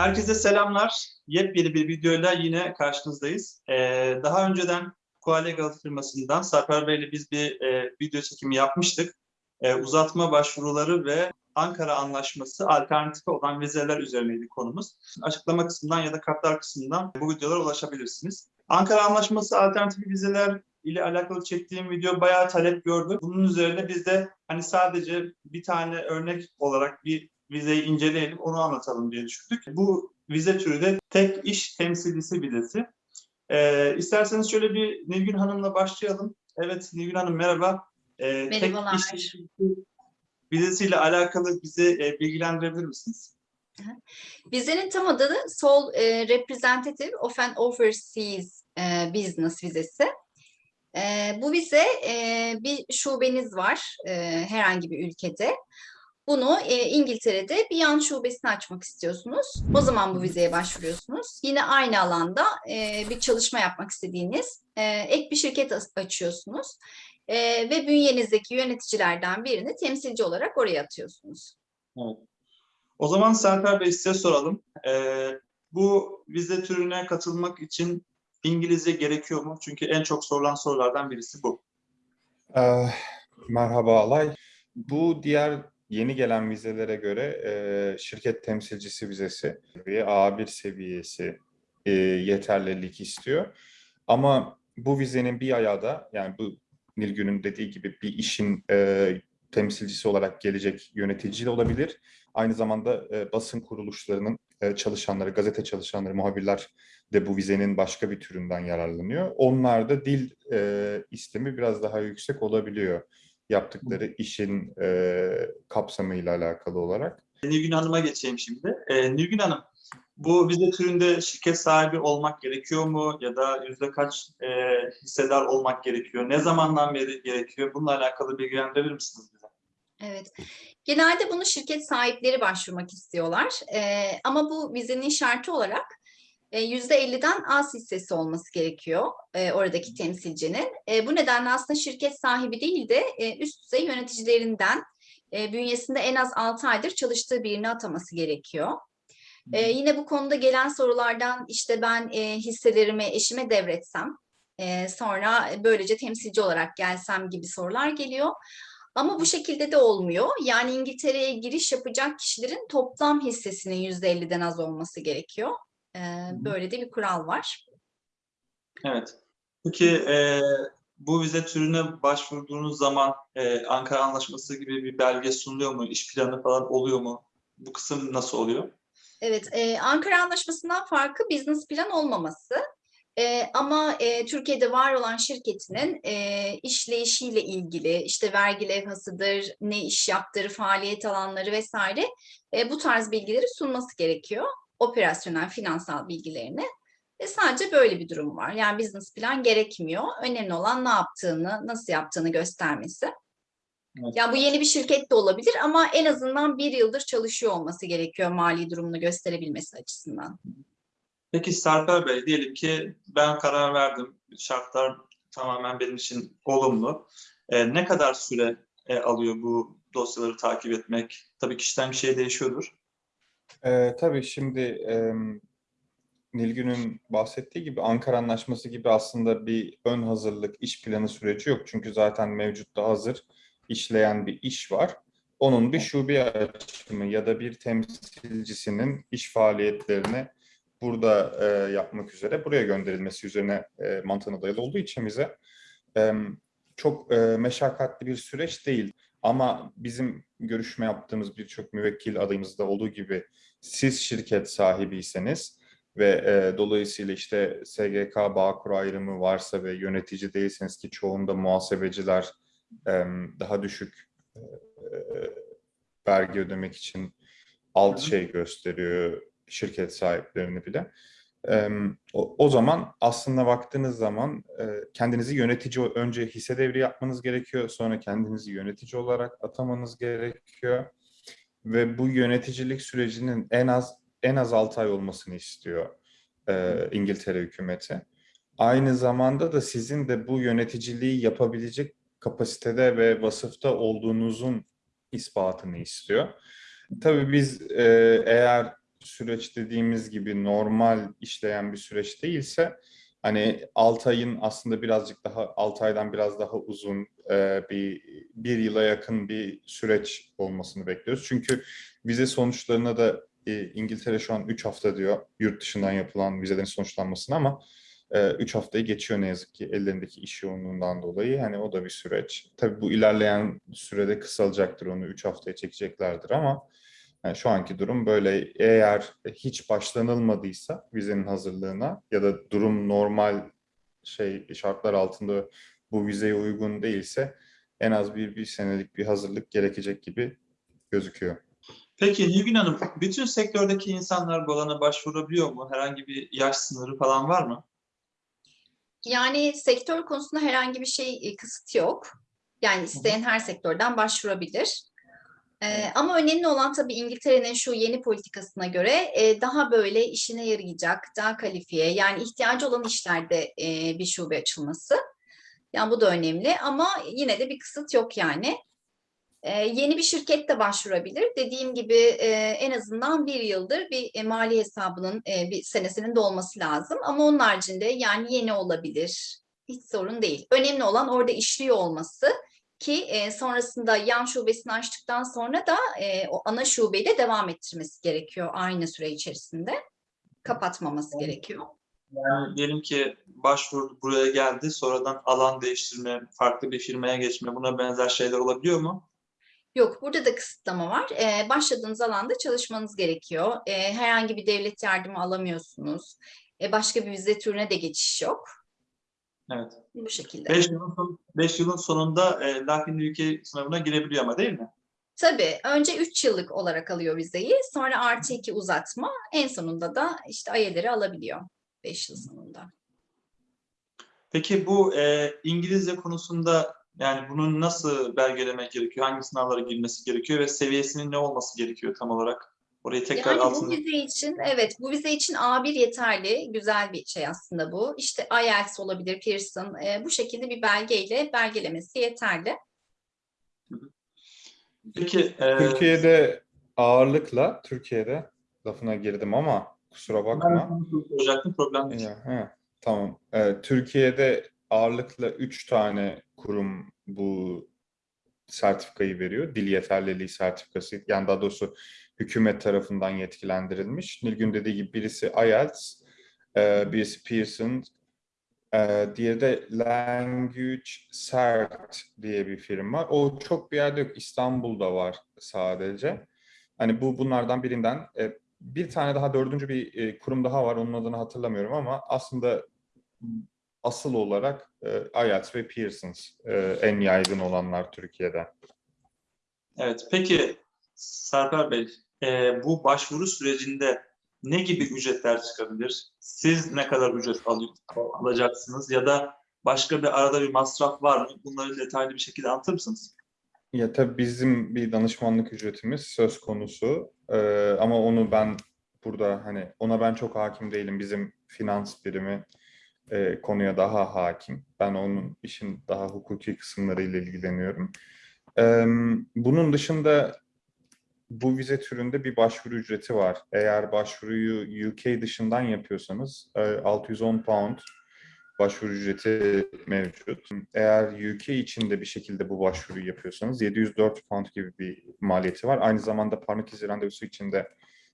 Herkese selamlar. Yepyeni bir videoyla yine karşınızdayız. Ee, daha önceden Coalegal firmasından Sarper Bey ile biz bir e, video çekimi yapmıştık. Ee, uzatma başvuruları ve Ankara Anlaşması alternatifi olan vizeler üzerineydi konumuz. Açıklama kısmından ya da kartlar kısmından bu videolara ulaşabilirsiniz. Ankara Anlaşması alternatifi vizeler ile alakalı çektiğim video bayağı talep gördü. Bunun üzerine biz de hani sadece bir tane örnek olarak bir vizeyi inceleyelim, onu anlatalım diye düşündük. Bu vize türü de tek iş temsilcisi vizesi. Ee, isterseniz şöyle bir Nilgün Hanım'la başlayalım. Evet Nilgün Hanım merhaba. Ee, Merhabalar. Tek iş vizesiyle alakalı bizi e, bilgilendirebilir misiniz? Vizenin tam adı da Sole e, Representative of an Overseas e, Business vizesi. E, bu vize e, bir şubeniz var e, herhangi bir ülkede. Bunu e, İngiltere'de bir yan şubesini açmak istiyorsunuz. O zaman bu vizeye başvuruyorsunuz. Yine aynı alanda e, bir çalışma yapmak istediğiniz e, ek bir şirket açıyorsunuz. E, ve bünyenizdeki yöneticilerden birini temsilci olarak oraya atıyorsunuz. O zaman Serper Bey size soralım. Ee, bu vize türüne katılmak için İngilizce gerekiyor mu? Çünkü en çok sorulan sorulardan birisi bu. Ee, merhaba Alay. Bu diğer yeni gelen vizelere göre e, şirket temsilcisi vizesi ve A1 seviyesi e, yeterlilik istiyor. Ama bu vizenin bir ayağı da yani bu Nilgün'ün dediği gibi bir işin e, temsilcisi olarak gelecek yönetici de olabilir. Aynı zamanda e, basın kuruluşlarının e, çalışanları, gazete çalışanları, muhabirler de bu vizenin başka bir türünden yararlanıyor. Onlarda dil e, istemi biraz daha yüksek olabiliyor yaptıkları işin e, kapsamıyla alakalı olarak. Nilgün Hanım'a geçeyim şimdi. Ee, Nilgün Hanım, bu vize türünde şirket sahibi olmak gerekiyor mu? Ya da yüzde kaç e, hissedar olmak gerekiyor? Ne zamandan beri gerekiyor? Bununla alakalı bilgilendirebilir misiniz bize? Evet. Genelde bunu şirket sahipleri başvurmak istiyorlar. Ee, ama bu vizenin şartı olarak e, %50'den az hissesi olması gerekiyor e, oradaki temsilcinin. E, bu nedenle aslında şirket sahibi değil de e, üst düzey yöneticilerinden e, bünyesinde en az 6 aydır çalıştığı birini ataması gerekiyor. E, yine bu konuda gelen sorulardan işte ben e, hisselerimi eşime devretsem, e, sonra böylece temsilci olarak gelsem gibi sorular geliyor. Ama bu şekilde de olmuyor. Yani İngiltere'ye giriş yapacak kişilerin toplam hissesinin %50'den az olması gerekiyor. Böyle de bir kural var. Evet. Peki e, bu vize türüne başvurduğunuz zaman e, Ankara Anlaşması gibi bir belge sunuluyor mu? İş planı falan oluyor mu? Bu kısım nasıl oluyor? Evet, e, Ankara Anlaşması'ndan farkı business plan olmaması. E, ama e, Türkiye'de var olan şirketinin e, işleyişiyle ilgili işte vergi levhasıdır, ne iş yaptığı, faaliyet alanları vesaire e, bu tarz bilgileri sunması gerekiyor. Operasyonel, finansal bilgilerini. Ve sadece böyle bir durum var. Yani business plan gerekmiyor. Önemli olan ne yaptığını, nasıl yaptığını göstermesi. Evet. Yani bu yeni bir şirket de olabilir ama en azından bir yıldır çalışıyor olması gerekiyor mali durumunu gösterebilmesi açısından. Peki Serper Bey, diyelim ki ben karar verdim, şartlar tamamen benim için olumlu. E, ne kadar süre e, alıyor bu dosyaları takip etmek? Tabii kişiden kişiye değişiyordur. Ee, tabii şimdi e, Nilgün'ün bahsettiği gibi Ankara Anlaşması gibi aslında bir ön hazırlık iş planı süreci yok. Çünkü zaten mevcutta hazır işleyen bir iş var. Onun bir şube açımı ya da bir temsilcisinin iş faaliyetlerini burada e, yapmak üzere buraya gönderilmesi üzerine e, mantığına dayalı olduğu için bize e, çok e, meşakkatli bir süreç değil. Ama bizim görüşme yaptığımız birçok müvekkil adayımızda olduğu gibi siz şirket sahibiyseniz ve e, dolayısıyla işte SGK Bağkur ayrımı varsa ve yönetici değilseniz ki çoğunda muhasebeciler e, daha düşük e, vergi ödemek için alt şey gösteriyor şirket sahiplerini bile. O, o zaman aslında baktığınız zaman e, kendinizi yönetici önce hisse devri yapmanız gerekiyor. Sonra kendinizi yönetici olarak atamanız gerekiyor. Ve bu yöneticilik sürecinin en az en az 6 ay olmasını istiyor e, İngiltere hükümeti. Aynı zamanda da sizin de bu yöneticiliği yapabilecek kapasitede ve vasıfta olduğunuzun ispatını istiyor. Tabii biz e, eğer süreç dediğimiz gibi normal işleyen bir süreç değilse hani 6 ayın aslında birazcık daha 6 aydan biraz daha uzun e, bir bir yıla yakın bir süreç olmasını bekliyoruz. Çünkü vize sonuçlarına da e, İngiltere şu an 3 hafta diyor yurt dışından yapılan vizelerin sonuçlanmasına ama 3 haftayı geçiyor ne yazık ki ellerindeki iş yoğunluğundan dolayı. Hani o da bir süreç. Tabii bu ilerleyen sürede kısalacaktır onu 3 haftaya çekeceklerdir ama yani şu anki durum böyle. Eğer hiç başlanılmadıysa vizenin hazırlığına ya da durum normal şey şartlar altında bu vizeye uygun değilse en az bir, bir senelik bir hazırlık gerekecek gibi gözüküyor. Peki Nilgün Hanım, bütün sektördeki insanlar bu alana başvurabiliyor mu? Herhangi bir yaş sınırı falan var mı? Yani sektör konusunda herhangi bir şey e, kısıt yok. Yani isteyen her sektörden başvurabilir. Ee, ama önemli olan tabii İngiltere'nin şu yeni politikasına göre e, daha böyle işine yarayacak, daha kalifiye yani ihtiyacı olan işlerde e, bir şube açılması. Yani bu da önemli ama yine de bir kısıt yok yani. Ee, yeni bir şirket de başvurabilir. Dediğim gibi e, en azından bir yıldır bir e, mali hesabının e, bir senesinin dolması lazım. Ama onun haricinde yani yeni olabilir. Hiç sorun değil. Önemli olan orada işliyor olması ki e, sonrasında yan şubesini açtıktan sonra da e, o ana şubeyle devam ettirmesi gerekiyor aynı süre içerisinde. Kapatmaması gerekiyor. Yani diyelim ki başvuru buraya geldi, sonradan alan değiştirme, farklı bir firmaya geçme, buna benzer şeyler olabiliyor mu? Yok, burada da kısıtlama var. Ee, başladığınız alanda çalışmanız gerekiyor. Ee, herhangi bir devlet yardımı alamıyorsunuz. Ee, başka bir vize türüne de geçiş yok. Evet. Bu şekilde. 5 yılın, son- beş yılın sonunda e, Lakin ülke sınavına girebiliyor ama değil mi? Tabii önce 3 yıllık olarak alıyor vizeyi. Sonra artı 2 uzatma. En sonunda da işte ayeleri alabiliyor. 5 yıl sonunda. Peki bu e, İngilizce konusunda yani bunu nasıl belgelemek gerekiyor? Hangi sınavlara girmesi gerekiyor ve seviyesinin ne olması gerekiyor tam olarak? Orayı tekrar Yani bu altını... vize için evet bu vize için A1 yeterli. Güzel bir şey aslında bu. İşte IELTS olabilir, Pearson. e, bu şekilde bir belgeyle belgelemesi yeterli. Peki e, Türkiye'de ağırlıkla Türkiye'de lafına girdim ama kusura bakma. soracaktım problem değil. Ya, he, tamam. Ee, Türkiye'de ağırlıkla üç tane kurum bu sertifikayı veriyor. Dil yeterliliği sertifikası. Yani daha doğrusu hükümet tarafından yetkilendirilmiş. Nilgün dediği gibi birisi IELTS, e, birisi Pearson, e, diğeri de Language Cert diye bir firma. O çok bir yerde yok. İstanbul'da var sadece. Hani bu bunlardan birinden. E, bir tane daha dördüncü bir kurum daha var. Onun adını hatırlamıyorum ama aslında asıl olarak IELTS ve Pearson's e, en yaygın olanlar Türkiye'de. Evet, peki Serper Bey, e, bu başvuru sürecinde ne gibi ücretler çıkabilir? Siz ne kadar ücret al- alacaksınız ya da başka bir arada bir masraf var mı? Bunları detaylı bir şekilde anlatır mısınız? Ya tabii bizim bir danışmanlık ücretimiz söz konusu Ee, ama onu ben burada hani ona ben çok hakim değilim. Bizim finans birimi e, konuya daha hakim. Ben onun işin daha hukuki kısımlarıyla ilgileniyorum. Ee, bunun dışında bu vize türünde bir başvuru ücreti var. Eğer başvuruyu UK dışından yapıyorsanız e, 610 pound başvuru ücreti mevcut. Eğer UK içinde bir şekilde bu başvuruyu yapıyorsanız 704 pound gibi bir maliyeti var. Aynı zamanda parmak izi randevusu için de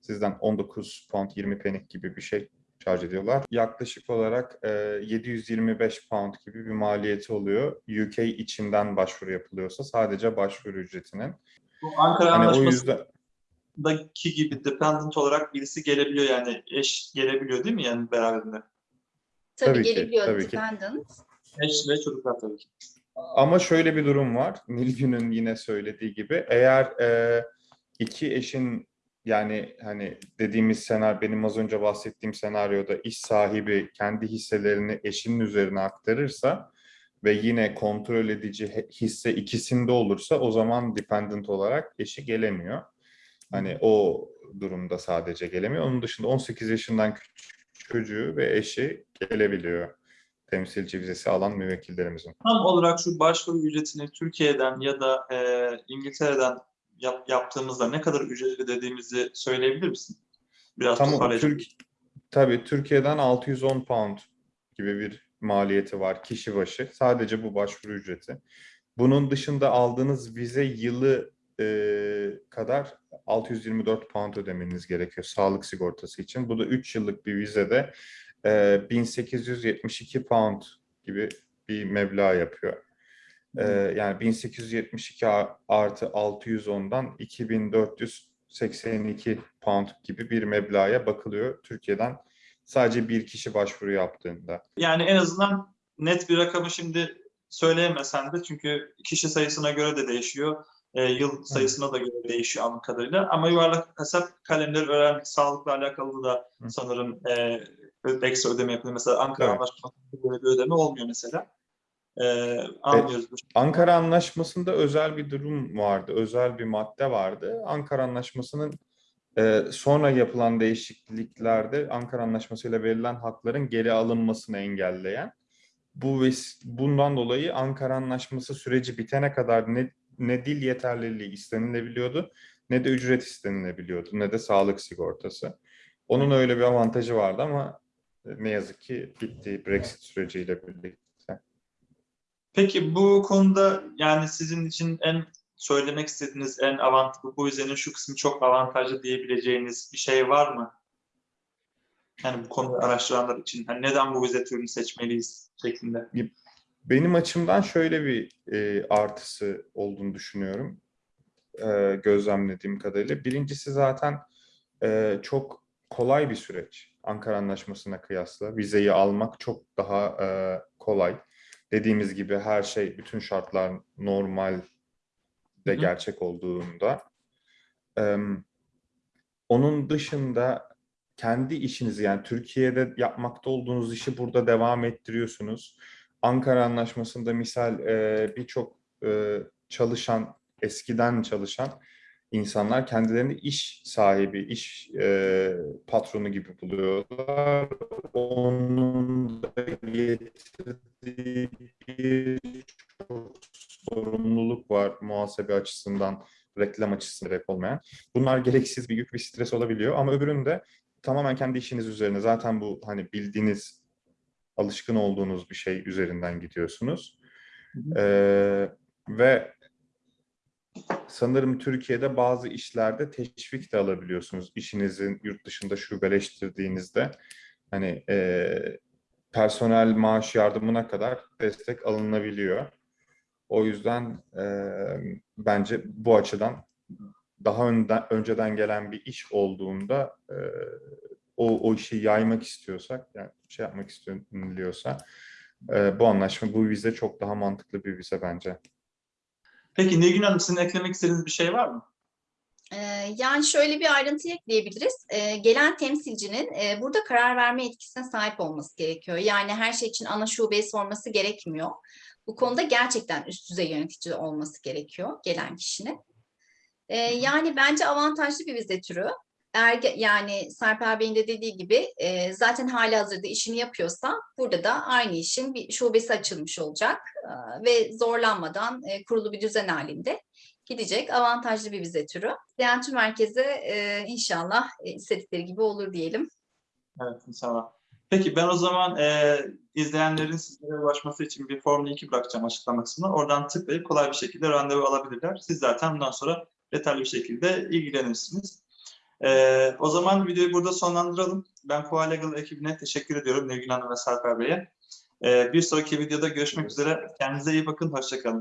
sizden 19 pound 20 penny gibi bir şey şarj ediyorlar. Yaklaşık olarak e, 725 pound gibi bir maliyeti oluyor. UK içinden başvuru yapılıyorsa sadece başvuru ücretinin. Bu Ankara Hani o Anlaşması'ndaki yüzden gibi dependent olarak birisi gelebiliyor yani eş gelebiliyor değil mi yani beraberinde? Tabii, Tabii ki, gelebiliyor tabii ki. dependent. Eş ve çocuklar tabii ki. Ama şöyle bir durum var. Nilgün'ün yine söylediği gibi eğer e, iki eşin yani hani dediğimiz senaryo benim az önce bahsettiğim senaryoda iş sahibi kendi hisselerini eşinin üzerine aktarırsa ve yine kontrol edici hisse ikisinde olursa o zaman dependent olarak eşi gelemiyor. Hani o durumda sadece gelemiyor. Onun dışında 18 yaşından küçük çocuğu ve eşi gelebiliyor. Temsilci vizesi alan müvekkillerimizin. Tam olarak şu başvuru ücretini Türkiye'den ya da e, İngiltere'den yap- yaptığımızda ne kadar ücret ödediğimizi söyleyebilir misin? Biraz Tamam. Türk, tabii Türkiye'den 610 pound gibi bir maliyeti var kişi başı. Sadece bu başvuru ücreti. Bunun dışında aldığınız vize yılı e, kadar 624 pound ödemeniz gerekiyor sağlık sigortası için. Bu da 3 yıllık bir vizede e, 1872 pound gibi bir meblağ yapıyor. E, yani 1872 a- artı 610'dan 2482 pound gibi bir meblağa bakılıyor Türkiye'den sadece bir kişi başvuru yaptığında. Yani en azından net bir rakamı şimdi söyleyemesen de çünkü kişi sayısına göre de değişiyor. e, yıl sayısına da göre değişiyor anladığım kadarıyla. Ama yuvarlak hesap kalemleri öğrendik. Sağlıkla alakalı da sanırım e, ekstra ödeme yapılıyor. Mesela Ankara Evet. Anlaşması'nda böyle bir ödeme olmuyor mesela. E, anlıyoruz bu Ankara Anlaşması'nda özel bir durum vardı, özel bir madde vardı. Ankara Anlaşması'nın e, sonra yapılan değişikliklerde Ankara Anlaşması ile verilen hakların geri alınmasını engelleyen. Bu bundan dolayı Ankara Anlaşması süreci bitene kadar ne, ne dil yeterliliği istenilebiliyordu, ne de ücret istenilebiliyordu, ne de sağlık sigortası. Onun öyle bir avantajı vardı ama ne yazık ki bitti Brexit süreciyle birlikte. Peki bu konuda yani sizin için en söylemek istediğiniz en avantajlı, bu vizenin şu kısmı çok avantajlı diyebileceğiniz bir şey var mı? Yani bu konuyu araştıranlar için hani neden bu vize türünü seçmeliyiz şeklinde. Benim açımdan şöyle bir e, artısı olduğunu düşünüyorum. E, gözlemlediğim kadarıyla. Birincisi zaten e, çok kolay bir süreç. Ankara Anlaşması'na kıyasla. Vizeyi almak çok daha e, kolay. Dediğimiz gibi her şey, bütün şartlar normal de gerçek olduğunda. E, onun dışında kendi işinizi yani Türkiye'de yapmakta olduğunuz işi burada devam ettiriyorsunuz. Ankara Anlaşması'nda misal e, birçok e, çalışan, eskiden çalışan insanlar kendilerini iş sahibi, iş e, patronu gibi buluyorlar. Onun da getirdiği birçok sorumluluk var muhasebe açısından, reklam açısından gerek olmayan. Bunlar gereksiz bir yük, bir stres olabiliyor ama öbüründe tamamen kendi işiniz üzerine. Zaten bu hani bildiğiniz, alışkın olduğunuz bir şey üzerinden gidiyorsunuz. Ee, ve sanırım Türkiye'de bazı işlerde teşvik de alabiliyorsunuz. İşinizin yurt dışında şubeleştirdiğinizde hani e, personel maaş yardımına kadar destek alınabiliyor. O yüzden e, bence bu açıdan daha önden, önceden gelen bir iş olduğunda e, o, o işi yaymak istiyorsak, yani şey yapmak istiyorsa e, bu anlaşma, bu vize çok daha mantıklı bir vize bence. Peki Nilgün Hanım sizin eklemek istediğiniz bir şey var mı? Ee, Yani şöyle bir ayrıntı ekleyebiliriz. Ee, Gelen temsilcinin e, burada karar verme yetkisine sahip olması gerekiyor. Yani her şey için ana şubeye sorması gerekmiyor. Bu konuda gerçekten üst düzey yönetici olması gerekiyor gelen kişinin. Ee, Yani bence avantajlı bir vize türü. Eğer ge- yani Sarper Bey'in de dediği gibi e, zaten hali hazırda işini yapıyorsa burada da aynı işin bir şubesi açılmış olacak Ee, ve zorlanmadan e, kurulu bir düzen halinde gidecek avantajlı bir vize türü. Seyahatçi merkezi e, inşallah e, istedikleri gibi olur diyelim. Evet inşallah. Peki ben o zaman e, izleyenlerin sizlere ulaşması için bir form linki bırakacağım açıklama kısmına. Oradan tıklayıp kolay bir şekilde randevu alabilirler. Siz zaten bundan sonra detaylı bir şekilde ilgilenirsiniz. E, o zaman videoyu burada sonlandıralım. Ben Koa Legal ekibine teşekkür ediyorum Nilgün Hanım ve Sarper Bey'e. E, bir sonraki videoda görüşmek üzere. Kendinize iyi bakın. Hoşçakalın.